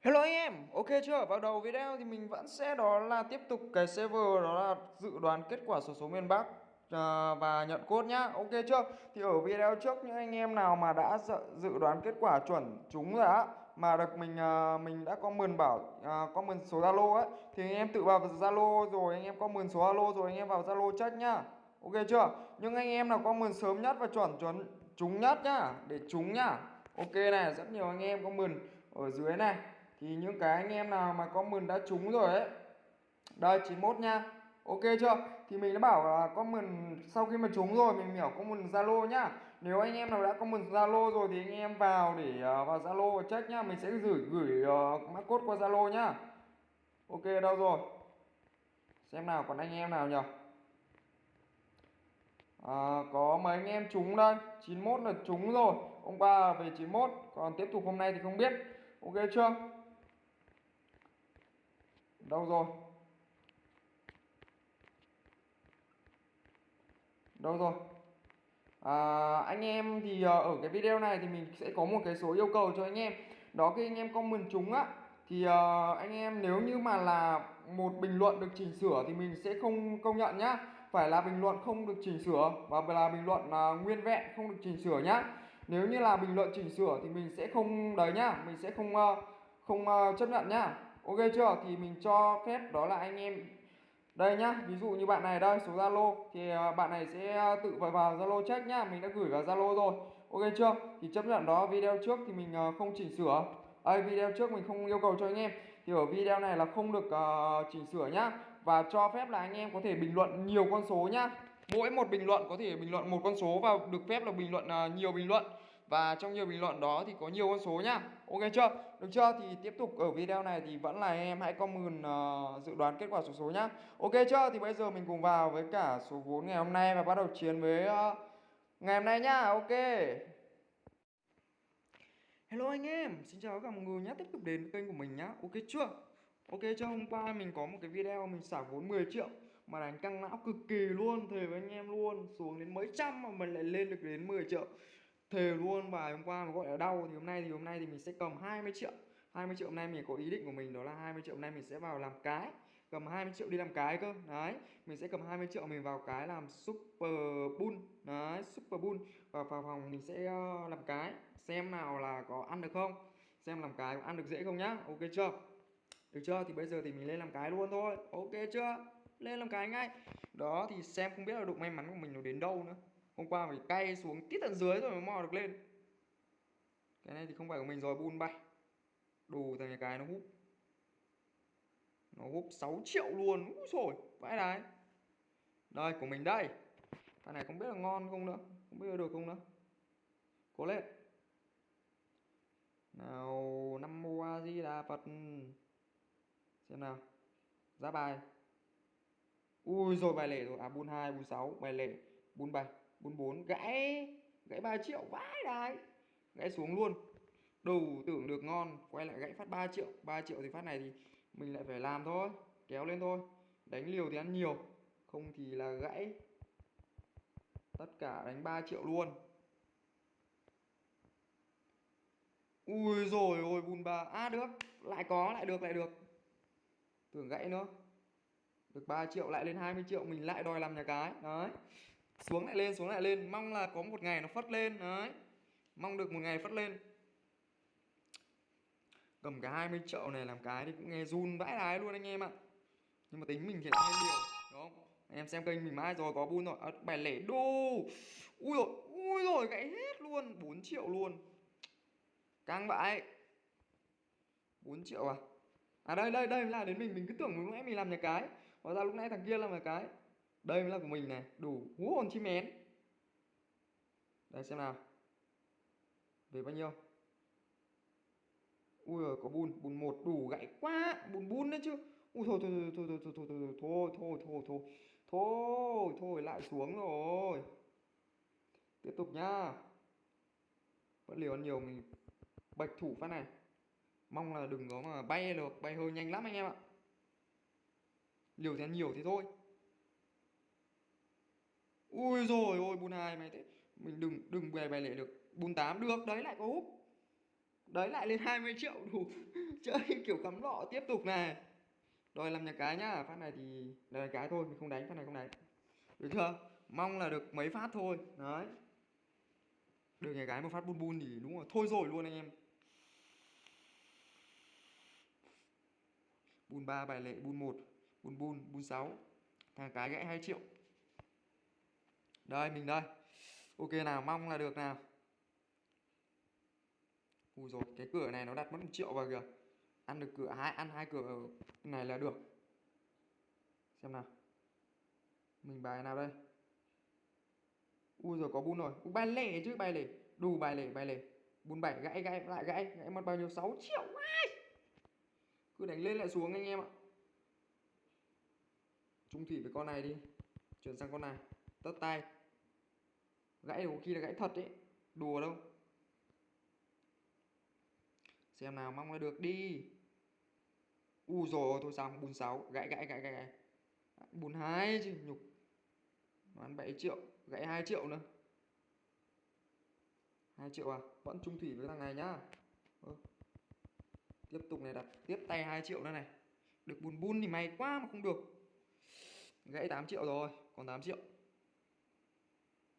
Hello anh em, ok chưa? Vào đầu video thì mình vẫn sẽ đó là tiếp tục cái server đó là dự đoán kết quả số số miền Bắc à, và nhận cốt nhá. Ok chưa? Thì ở video trước những anh em nào mà đã dự, đoán kết quả chuẩn chúng rồi á mà được mình à, mình đã comment bảo à, comment số Zalo ấy thì anh em tự vào Zalo rồi anh em comment số Zalo rồi anh em vào Zalo check nhá. Ok chưa? Nhưng anh em nào comment sớm nhất và chuẩn chuẩn trúng nhất nhá, để trúng nhá. Ok này, rất nhiều anh em comment ở dưới này thì những cái anh em nào có comment đã trúng rồi ấy đây 91 nha. Ok chưa? Thì mình đã bảo là comment sau khi mà trúng rồi mình hiểu comment zalo nhá. Nếu anh em nào đã comment zalo rồi thì anh em vào để uh, vào zalo và check nhá. Mình sẽ gửi gửi uh, mã code qua zalo nhá. Ok đâu rồi? Xem nào còn anh em nào nhỉ? À, có mấy anh em trúng đây? 91 là trúng rồi. Hôm qua về 91 còn tiếp tục hôm nay thì không biết. Ok chưa? Đâu rồi? Đâu rồi? À, anh em thì à, ở cái video này thì mình sẽ có một cái số yêu cầu cho anh em. Đó khi anh em comment chúng á thì uh, anh em nếu như mà là một bình luận được chỉnh sửa thì mình sẽ không công nhận nhá. Phải là bình luận không được chỉnh sửa và là bình luận uh, nguyên vẹn không được chỉnh sửa nhá. Nếu như là bình luận chỉnh sửa thì mình sẽ không đấy nhá mình sẽ không uh, không uh, chấp nhận nhá ok chưa? Thì mình cho phép đó là anh em. Đây nhá ví dụ như bạn này đây số zalo. Thì à, bạn này sẽ à, tự vào vào zalo check nhá. Mình đã gửi vào zalo rồi. Ok chưa? Thì chấp nhận đó video trước thì mình à, không chỉnh sửa. Ai video trước mình không yêu cầu cho anh em. Thì ở video này là không được uh, chỉnh sửa nhá. Và cho phép là anh em có thể bình luận nhiều con số nhá. Mỗi một bình luận có thể bình luận một con số và được phép là bình luận uh, nhiều bình luận. Và trong nhiều bình luận đó thì có nhiều con số nhá ok chưa? Được chưa? Thì tiếp tục ở video này thì vẫn là em hãy comment uh, dự đoán kết quả số số nhá. Ok chưa? Thì bây giờ mình cùng vào với cả số vốn ngày hôm nay và bắt đầu chiến với uh, ngày hôm nay nhá. Ok. Hello anh em xin chào các mọi người nhé tiếp tục đến với kênh của mình nhá. Ok chưa? Ok cho hôm qua mình có một cái video mình xả vốn 10 triệu mà đánh căng não cực kỳ luôn thề với anh em luôn. Xuống đến mấy trăm mà mình lại lên được đến 10 triệu thề luôn và hôm qua mà gọi là đau, thì hôm nay thì, hôm nay thì mình sẽ cầm 20 triệu. 20 triệu hôm nay mình có ý định của mình đó là 20 triệu hôm nay mình sẽ vào làm cái. Cầm 20 triệu đi làm cái cơ, đấy. Mình sẽ cầm 20 triệu mình vào cái làm super bull đấy, super bull và vào phòng mình sẽ ờ, làm cái. Xem nào là có ăn được không. Xem làm cái ăn được dễ không nhá. Ok chưa? Được chưa? Thì bây giờ thì mình lên làm cái luôn thôi. Ok chưa? Lên làm cái ngay. Đó, thì xem không biết là độ may mắn của mình nó đến đâu nữa hôm qua phải cay xuống tít tận dưới rồi mới mò được lên. Cái này thì không phải của mình rồi bun bay đủ thằng cái nó hút nó hút 6 triệu luôn, úi rồi vãi đái. Đây, của mình đây. Thằng này không biết là ngon không nữa, không biết là được không nữa. Cố lên. Nào, năm mô a di đà phật. Xem nào. Giá bài. Ui rồi bài lẻ rồi. À bun hai bun sáu, bài lẻ bun bảy 44 gãy gãy 3 triệu vãi đái gãy xuống luôn. Đầu tưởng được ngon, quay lại gãy phát 3 triệu. 3 triệu thì phát này thì mình lại phải làm thôi, kéo lên thôi. Đánh liều thì ăn nhiều, không thì là gãy. Tất cả đánh 3 triệu luôn. Ui rồi ôi, bùn bà à được. Lại có, lại được lại được. Tưởng gãy nữa. Được 3 triệu, lại lên 20 triệu. Mình lại đòi làm nhà cái. Đấy xuống lại lên xuống lại lên. Mong là có một ngày nó phất lên đấy. Mong được một ngày phất lên. Cầm cả 20 triệu này làm cái thì cũng nghe run vãi đái luôn anh em ạ. Nhưng mà tính mình thì lại liều đúng không? Anh em xem kênh mình mãi rồi có bun rồi. À, bài lẻ đô. Ui rồi ui rồi gãy hết luôn. 4 triệu luôn. Căng vãi 4 triệu à? À đây đây đây là đến mình. Mình cứ tưởng lúc nãy mình làm nhà cái. Hóa ra lúc nãy thằng kia làm nhà cái đây mới là của mình này đủ hú hồn chim én đây xem nào về bao nhiêu ui rồi có bùn bùn một đủ gãy quá bùn bùn đấy chứ ui thôi thôi thôi thôi thôi thôi thôi thôi thôi thôi thôi thôi thôi lại xuống rồi tiếp tục nhá vẫn liều ăn nhiều mình bạch thủ phát này mong là đừng có mà bay được bay hơi nhanh lắm anh em ạ liều thì ăn nhiều thì thôi ui rồi ôi, bùn hai mày thế. Mình đừng đừng về bài lệ được. Bùn tám được, đấy lại có hút. Đấy lại lên 20 triệu đủ. Chơi kiểu cắm lọ tiếp tục này. Rồi làm nhà cái nhá, phát này thì là nhà cái thôi, mình không đánh, phát này không đánh. Được chưa? Mong là được mấy phát thôi. Đấy. Được nhà cái một phát bun bun thì đúng rồi, thôi rồi luôn anh em. Bun ba bài lệ bun một bun bun bun sáu. Thằng cái gãy 2 triệu đây, mình đây. Ok, nào, mong là được nào. Ui rồi cái cửa này nó đặt mất một triệu vào kìa. Ăn được cửa hai, ăn hai cửa này là được. Xem nào. Mình bài nào đây? Ui rồi có bun rồi. Bài lẻ chứ, bài lẻ. Đủ bài lẻ bài lẻ. Bun bảy, gãy gãy, lại gãy. Gãy mất bao nhiêu? 6 triệu ai cứ đánh lên lại xuống anh em ạ. Trung thủy với con này đi. Chuyển sang con này. Tất tay gãy có khi là gãy thật đấy đùa đâu. Xem nào mong là được đi. U rồi thôi xong bùn sáu. Gãy gãy gãy gãy, gãy. bùn hai chứ nhục. Nó ăn 7 triệu gãy 2 triệu nữa. 2 triệu à? Vẫn trung thủy với thằng này nhá. Ừ. tiếp tục này đặt tiếp tay 2 triệu nữa này. Được bùn bùn thì may quá mà không được. Gãy 8 triệu rồi còn 8 triệu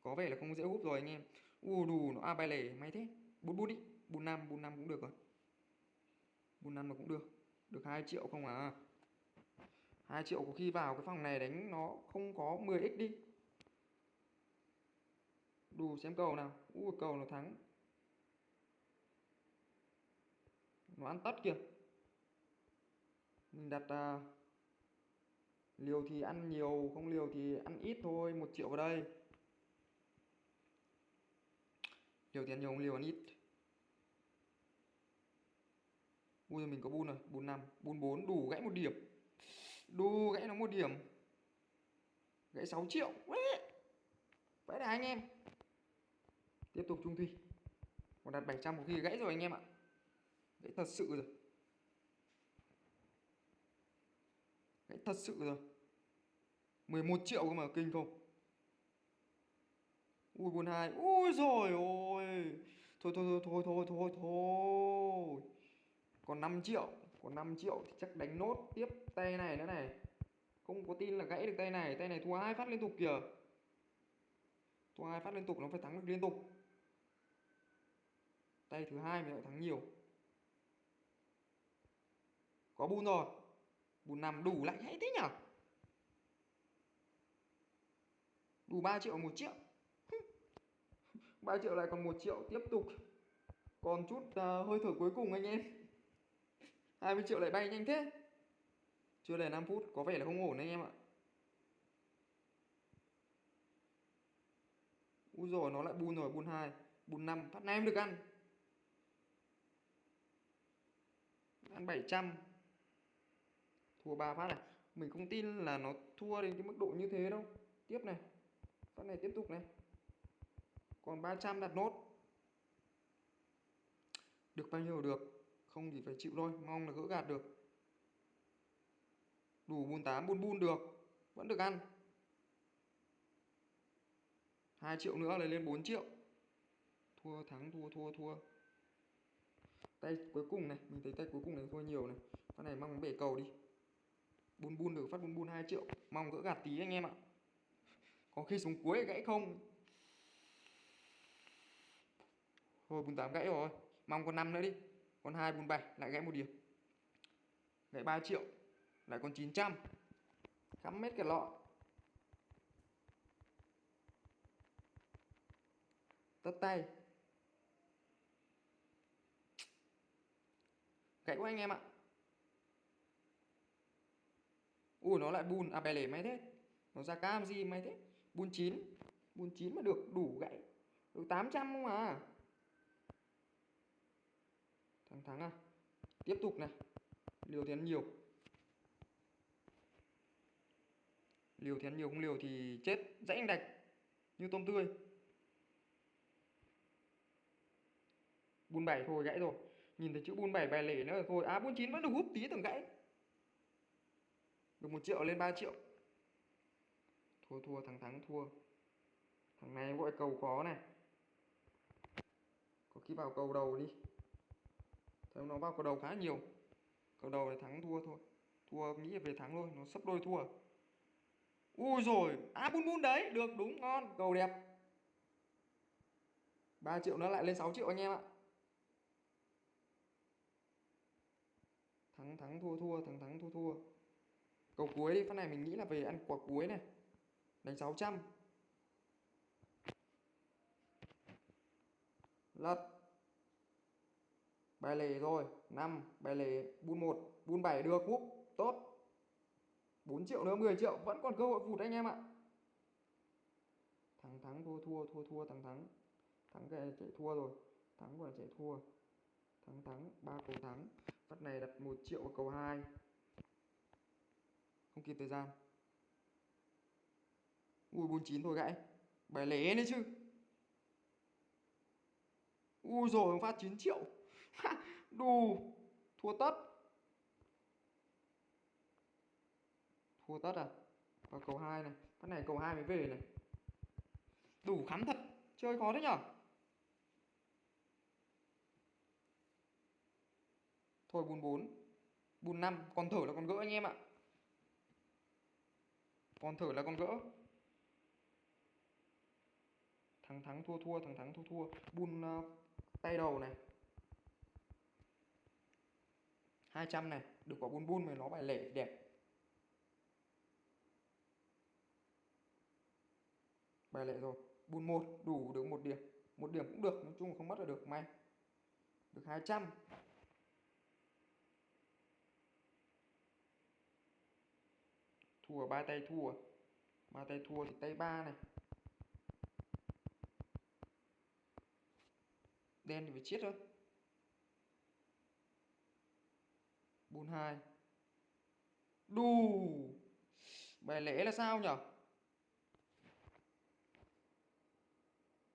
có vẻ là không dễ hút rồi anh em. U đù nó a à, bài lẻ may thế. Bút bút đi. Bút năm bút năm cũng được rồi. Bút năm mà cũng được. Được 2 triệu không à? 2 triệu có khi vào cái phòng này đánh nó không có 10x đi. Đủ xem cầu nào. U cầu nó thắng. Nó ăn tất kìa. Mình đặt uh, liều thì ăn nhiều không liều thì ăn ít thôi. Một triệu vào đây. Liều tiền nhiều không liều ăn ít. Ui mình có bun rồi bun 5, bun 4 đủ gãy một điểm. Đủ gãy nó một điểm. Gãy 6 triệu. Vậy là anh em. Tiếp tục trung thủy còn đặt 700 một khi gãy rồi anh em ạ. Gãy thật sự rồi. Gãy thật sự rồi. 11 triệu cơ mà kinh không? Ui buồn hai. Ui rồi ôi thôi thôi thôi thôi thôi thôi còn 5 triệu. Còn 5 triệu thì chắc đánh nốt tiếp tay này nữa này. Không có tin là gãy được tay này. Tay này thua hai phát liên tục kìa. Thua hai phát liên tục, nó phải thắng được liên tục. Tay thứ hai mình lại thắng nhiều. Có bùn rồi. Bùn nằm đủ lại hay thế nhở? Đủ 3 triệu 1 triệu. 3 triệu lại còn 1 triệu tiếp tục. Còn chút uh, hơi thở cuối cùng anh em. 20 triệu lại bay nhanh thế. Chưa đầy 5 phút có vẻ là không ổn anh em ạ. Úi rồi nó lại bùn rồi bùn 2 bùn 5 phát này em được ăn. Ăn 700 thua 3 phát này. Mình không tin là nó thua đến cái mức độ như thế đâu. Tiếp này. Phát này tiếp tục này còn 300 đặt nốt. Được bao nhiêu được, không thì phải chịu thôi, mong là gỡ gạt được. Đủ bùn tám bùn bùn được, vẫn được ăn. 2 triệu nữa là lên 4 triệu. Thua, thắng, thua thua thua. Tay cuối cùng này, mình thấy tay cuối cùng này thua nhiều này. Con này mong bể cầu đi. Bun bun được, phát bun bun 2 triệu. Mong gỡ gạt tí anh em ạ. Có khi xuống cuối gãy không? Thôi bun 8 gãy rồi. Mong con 5 nữa đi. Con hai bun 7 lại gãy một điểm. Gãy 3 triệu, lại con 900 cắm mét cái lọ. Tất tay. Gãy của anh em ạ. Ui, nó lại bùn. À bè lẻ máy thế. Nó ra cam gì máy thế? Bùn chín. Bùn chín mà được đủ gãy. Được 800 không à? Thắng thắng à tiếp tục này. Liều thì ăn nhiều. Liều thì ăn nhiều, không liều thì chết. Dãy anh đạch, như tôm tươi. Bùn bảy thôi, gãy rồi. Nhìn thấy chữ bùn bảy bài lẻ nữa rồi thôi. À bùn chín vẫn được hút tí từng gãy. Được một triệu lên 3 triệu. Thua thua thằng thắng, thua. Thằng này gọi cầu khó này. Có khi vào cầu đầu đi. Thấy nó vào cầu đầu khá nhiều. Cầu đầu là thắng thua thôi. Thua nghĩ về thắng thôi, nó sấp đôi thua. Ui rồi à bun bun đấy, được, đúng, ngon cầu đẹp. 3 triệu nó lại lên 6 triệu anh em ạ. Thắng thắng, thua thua, thắng thắng, thua thua. Cầu cuối đi phát này mình nghĩ là về ăn quả cuối này. Đánh 600 lật bài lề rồi 5 bài lề bun 1 bun 7 được, úp, tốt. 4 triệu nữa 10 triệu, vẫn còn cơ hội vụt anh em ạ. Thắng thắng, thua thua thua thua, thắng thắng. Thắng cái chạy thua rồi. Thắng quả chạy thua. Thắng thắng, ba cầu thắng. Phát này đặt 1 triệu vào cầu 2 không kịp thời gian. Ui 49 thôi gãy. Bài lẻ đấy chứ. Ui rồi phát 9 triệu. đù thua tất. Thua tất à? Và cầu 2 này. Cái này cầu 2 mới về này. Đủ khắm thật. Chơi khó đấy nhở? Thôi bùn 4 bùn 5 còn thở là còn gỡ anh em ạ. Còn thở là còn gỡ. Thắng thắng thua thua thắng thắng thua thua. Bùn uh, ờ, tay đầu này. 200 này, được quả bun bun mà nó bài lẻ đẹp. Bài lẻ rồi bun một, đủ được một điểm. Một điểm cũng được, nói chung không mất là được, may. Được 200 thua, ba tay thua. Ba tay thua thì tay ba này. Đen thì phải chết thôi. Bốn hai đù. Bài lẻ là sao nhở?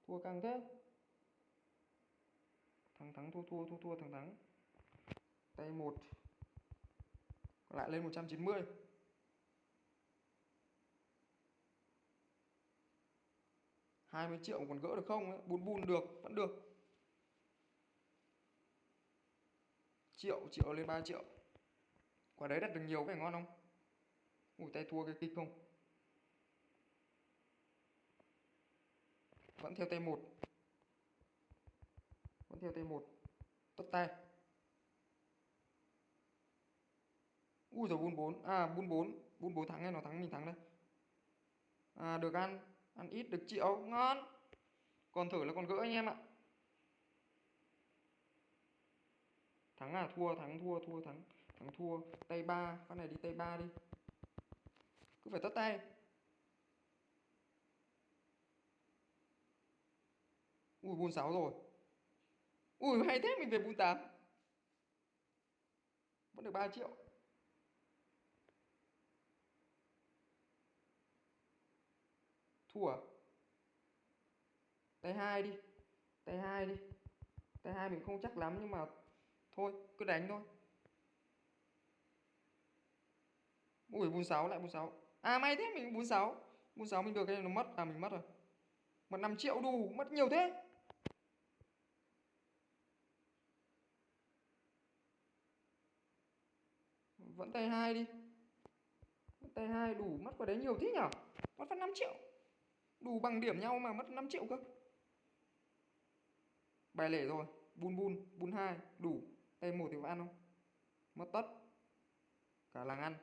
Thua căng thế. Thắng thắng, thua thua thua thua, thắng thắng. Tay 1 lại lên 190 20 triệu còn gỡ được không ấy? bún bùn được, vẫn được. Triệu triệu lên 3 triệu quả đấy đặt được nhiều phải ngon không? Ui, tay thua cái kịch không? Vẫn theo tay một. Vẫn theo tay một. Tất tay. Ui giờ bun bốn. À bun bốn. Bun bốn thắng hay nó thắng mình thắng đây. À được ăn. Ăn ít, được triệu. Ngon. Còn thử là còn gỡ anh em ạ. Thắng à thua, thắng, thua thua, thắng thắng thua. Tay ba, con này đi tay ba đi. Cứ phải tất tay. Ui bốn sáu rồi. Ui, hay thế, mình về bốn tám. Vẫn được 3 triệu. Thua. Tay hai đi. Tay hai đi. Tay hai mình không chắc lắm, nhưng mà thôi, cứ đánh thôi. Ui bốn sáu lại bốn sáu à may thế, mình bốn sáu bốn sáu mình được cái này nó mất. À mình mất rồi. Mất năm triệu đủ mất nhiều thế. Vẫn tay hai đi. Tay hai, đủ mất vào đấy nhiều thế nhở mất phát 5 triệu. Đủ bằng điểm nhau mà mất 5 triệu cơ. Bài lẻ rồi. Bun bun bun hai, đủ. Tay một thì có ăn không? Mất tất. Cả làng ăn.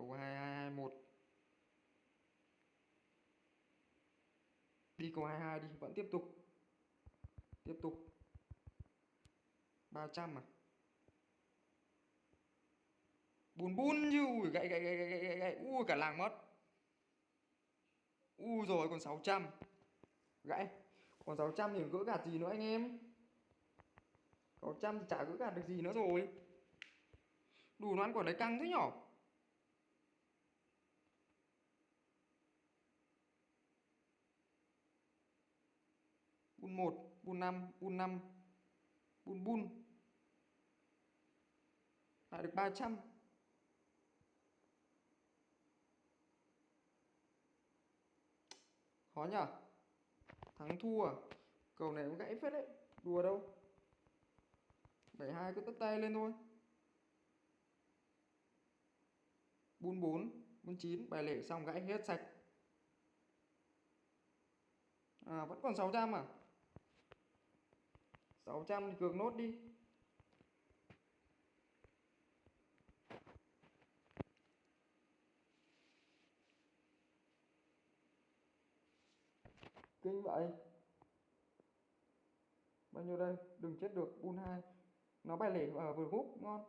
Cầu hai hai hai một. Đi cầu hai hai đi, vẫn tiếp tục. Tiếp tục. 300 à? Bùn bùn như ui gậy gậy gậy gậy gậy gậy ui, cả làng mất. Ui rồi, còn 600 gãy. Còn 600 thì gỡ gạt gì nữa anh em? 600 thì chả gỡ gạt được gì nữa rồi. Đủ nó ăn quả đấy căng thế nhỏ bun 1 bun 5 bun 5 bun bun. Lại được 300 khó nhở? Thắng thua. À? cầu này cũng gãy phết đấy. Đùa đâu? 72 cứ tất tay lên thôi. Bun 4 bun 9 bài lệ xong gãy hết sạch. À vẫn còn 600 à? 600 thì cược nốt đi. Kinh vậy? Bao nhiêu đây? Đừng chết được, bun 2 nó bài lẻ ở vừa hút ngon.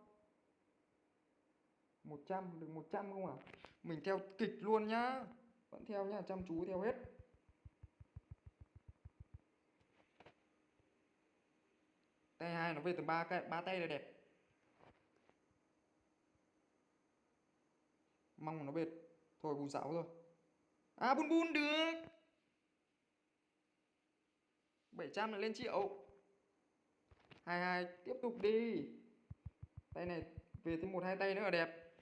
100 được 100 không à mình theo kịch luôn nhá. Vẫn theo nhá, chăm chú theo hết. Tay hai nó về từ ba cái, ba tay là đẹp. Mong nó bệt. Thôi bùn sáu rồi. À bùn bùn được. 700 là lên triệu. 22 tiếp tục đi. Tay này, về thêm một, hai tay nữa là đẹp.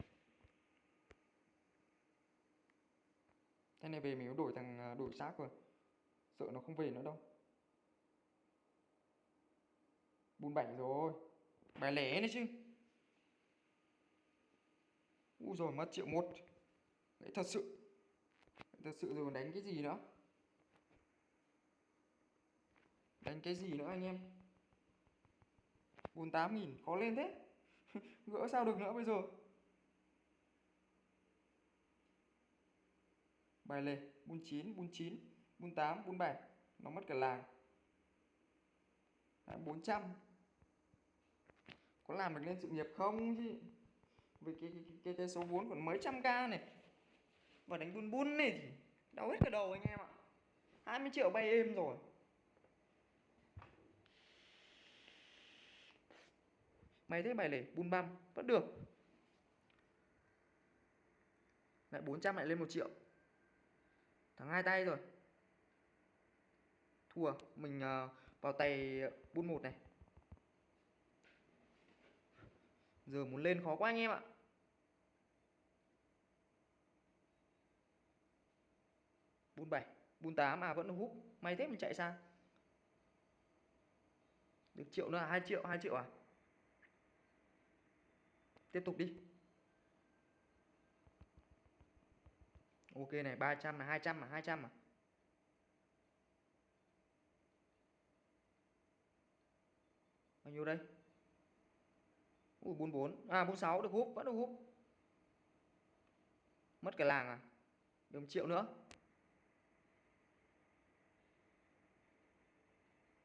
Tay này về mình đổi thằng à, đổi xác rồi. Sợ nó không về nữa đâu. Bùn bảy rồi. Bài lẻ đấy chứ. U rồi mất triệu một. Đấy, thật sự. Thật sự rồi đánh cái gì nữa? Đánh cái gì nữa anh em? 48 nghìn, khó lên thế. Gỡ sao được nữa bây giờ? Bài lề bun chín bun chín bun tám bun bảy. Nó mất cả làng. Bốn 400 có làm được lên sự nghiệp không chứ? Vì cái cái, cái, cái số vốn còn mấy trăm k này. Và đánh bun bun này thì đau hết cả đầu anh em ạ. 20 triệu bay êm rồi. Mày thế bài lẻ bun băm vẫn được. Lại 400 lại lên 1 triệu. Thắng hai tay rồi. Thua Mình uh, vào tay bun một này. Giờ muốn lên khó quá anh em ạ. Bốn bảy, bốn tám à vẫn hút May thế mình chạy sang Được triệu nữa à? hai triệu hai triệu à? Tiếp tục đi. Ok này 300 là 200 hai 200 à, à, bao nhiêu đây? Ui 44 à 46 được húp vẫn được húp. Mất cái làng à? Được 1 triệu nữa.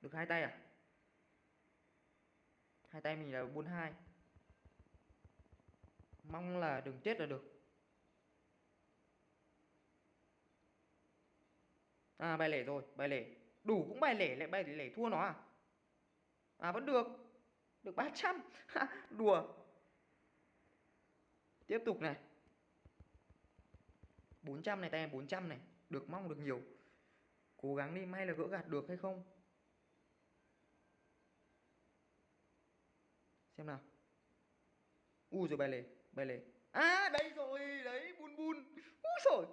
Được hai tay à? Hai tay mình là 42 mong là đừng chết là được. À bài lẻ rồi, bài lẻ. Đủ cũng bài lẻ, lại bài lẻ thua nó à? À vẫn được được 300 đùa. Tiếp tục này. 400 này tay 400 này. Được mong được nhiều. Cố gắng đi, may là gỡ gạt được hay không? Xem nào. U rồi, bài lề bài lề. À đây rồi, đấy, bun bun. U rồi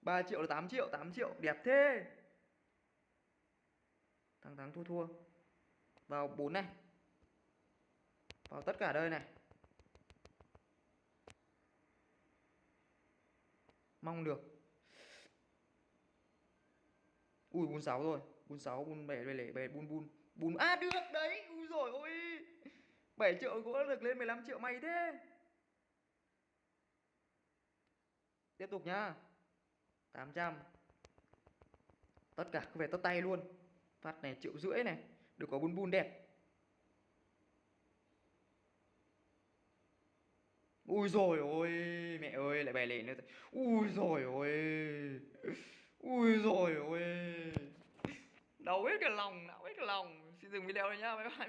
3 triệu là 8 triệu 8 triệu. Đẹp thế. Thằng thắng, thua thua. Vào 4 này vào tất cả đây này. Mong được. Ui bun sáu rồi. Bun sáu bun bảy lẻ bảy bun bun bun à được đấy. Ui rồi ôi. 7 triệu gỗ được lên 15 triệu may thế. Tiếp tục nhá. 800 Tất cả cứ về tất tay luôn. Phát này triệu rưỡi này. Được có bun bun đẹp. Ui rồi ôi, Mẹ ơi, lại bài lệ nữa Ui rồi ôi, Ui rồi ôi. Đau hết cả lòng, Đau hết cả lòng. Xin dừng video đây nhá, Bye bye.